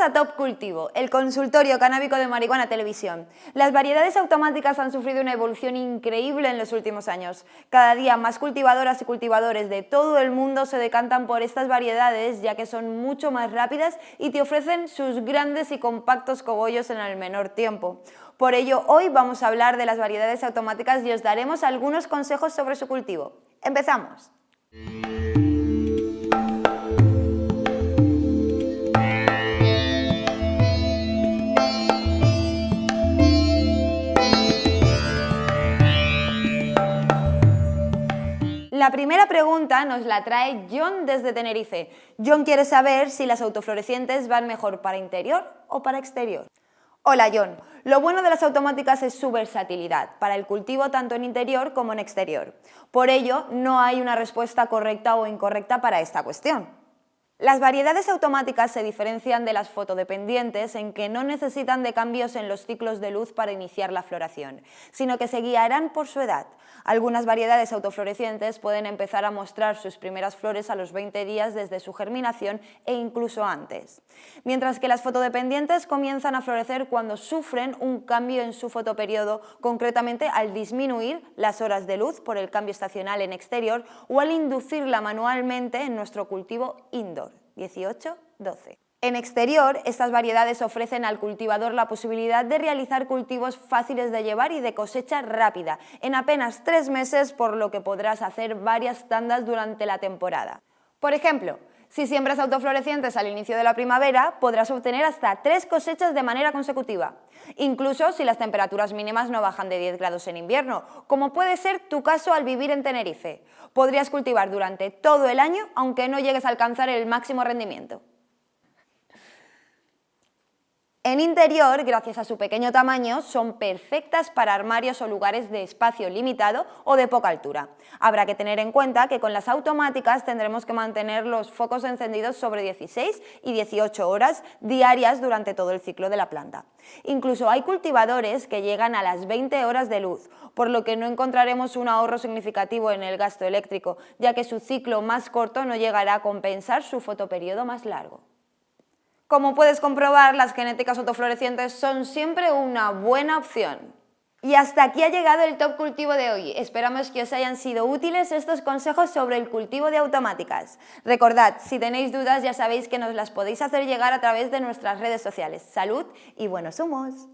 a Top Cultivo, el consultorio canábico de marihuana televisión. Las variedades automáticas han sufrido una evolución increíble en los últimos años. Cada día más cultivadoras y cultivadores de todo el mundo se decantan por estas variedades ya que son mucho más rápidas y te ofrecen sus grandes y compactos cogollos en el menor tiempo. Por ello, hoy vamos a hablar de las variedades automáticas y os daremos algunos consejos sobre su cultivo. ¡Empezamos! La primera pregunta nos la trae John desde Tenerife. John quiere saber si las autoflorecientes van mejor para interior o para exterior. Hola John, lo bueno de las automáticas es su versatilidad, para el cultivo tanto en interior como en exterior. Por ello, no hay una respuesta correcta o incorrecta para esta cuestión. Las variedades automáticas se diferencian de las fotodependientes en que no necesitan de cambios en los ciclos de luz para iniciar la floración, sino que se guiarán por su edad. Algunas variedades autoflorecientes pueden empezar a mostrar sus primeras flores a los 20 días desde su germinación e incluso antes, mientras que las fotodependientes comienzan a florecer cuando sufren un cambio en su fotoperiodo, concretamente al disminuir las horas de luz por el cambio estacional en exterior o al inducirla manualmente en nuestro cultivo indoor. 18, 12. En exterior, estas variedades ofrecen al cultivador la posibilidad de realizar cultivos fáciles de llevar y de cosecha rápida, en apenas tres meses, por lo que podrás hacer varias tandas durante la temporada. Por ejemplo, si siembras autoflorecientes al inicio de la primavera, podrás obtener hasta tres cosechas de manera consecutiva, incluso si las temperaturas mínimas no bajan de 10 grados en invierno, como puede ser tu caso al vivir en Tenerife. Podrías cultivar durante todo el año, aunque no llegues a alcanzar el máximo rendimiento. En interior, gracias a su pequeño tamaño, son perfectas para armarios o lugares de espacio limitado o de poca altura. Habrá que tener en cuenta que con las automáticas tendremos que mantener los focos encendidos sobre 16 y 18 horas diarias durante todo el ciclo de la planta. Incluso hay cultivadores que llegan a las 20 horas de luz, por lo que no encontraremos un ahorro significativo en el gasto eléctrico, ya que su ciclo más corto no llegará a compensar su fotoperiodo más largo. Como puedes comprobar, las genéticas autoflorecientes son siempre una buena opción. Y hasta aquí ha llegado el Top Cultivo de hoy. Esperamos que os hayan sido útiles estos consejos sobre el cultivo de automáticas. Recordad, si tenéis dudas ya sabéis que nos las podéis hacer llegar a través de nuestras redes sociales. Salud y buenos humos.